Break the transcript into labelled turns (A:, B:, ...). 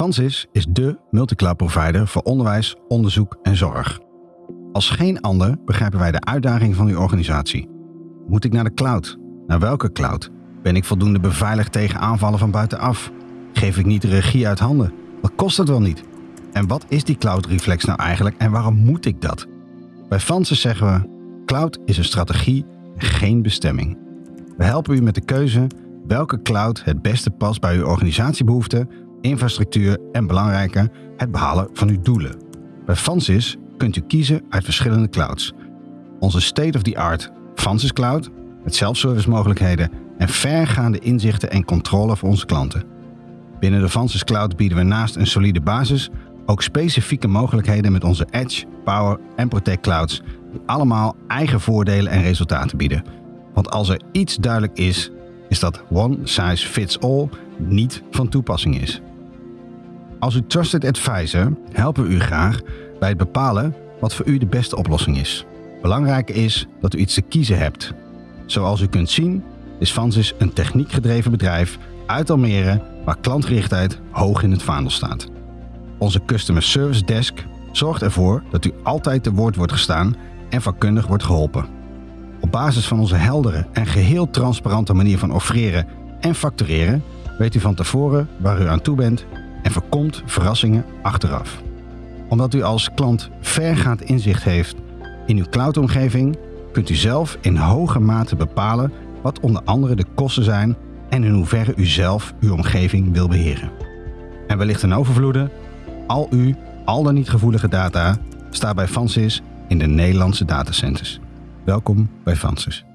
A: Fansys is dé multicloud provider voor onderwijs, onderzoek en zorg. Als geen ander begrijpen wij de uitdaging van uw organisatie. Moet ik naar de cloud? Naar welke cloud? Ben ik voldoende beveiligd tegen aanvallen van buitenaf? Geef ik niet de regie uit handen? Wat kost het wel niet? En wat is die cloud reflex nou eigenlijk en waarom moet ik dat? Bij Fansys zeggen we: cloud is een strategie, geen bestemming. We helpen u met de keuze welke cloud het beste past bij uw organisatiebehoeften, infrastructuur en belangrijker, het behalen van uw doelen. Bij Fansys kunt u kiezen uit verschillende clouds. Onze state-of-the-art Fansys Cloud met self-service mogelijkheden en vergaande inzichten en controle voor onze klanten. Binnen de Fansys Cloud bieden we naast een solide basis ook specifieke mogelijkheden met onze Edge, Power en Protect Clouds, die allemaal eigen voordelen en resultaten bieden. Want als er iets duidelijk is, is dat one size fits all niet van toepassing is. Als uw trusted advisor helpen we u graag bij het bepalen wat voor u de beste oplossing is. Belangrijk is dat u iets te kiezen hebt. Zoals u kunt zien is Fansys een techniekgedreven bedrijf uit Almere waar klantgerichtheid hoog in het vaandel staat. Onze Customer Service Desk zorgt ervoor dat u altijd te woord wordt gestaan en vakkundig wordt geholpen. Op basis van onze heldere en geheel transparante manier van offreren en factureren weet u van tevoren waar u aan toe bent en voorkomt verrassingen achteraf. Omdat u als klant vergaand inzicht heeft in uw cloudomgeving, kunt u zelf in hoge mate bepalen wat onder andere de kosten zijn en in hoeverre u zelf uw omgeving wil beheren. En wellicht een overvloede, al uw al dan niet gevoelige data staat bij Fansys in de Nederlandse datacenters. Welkom bij Fansys.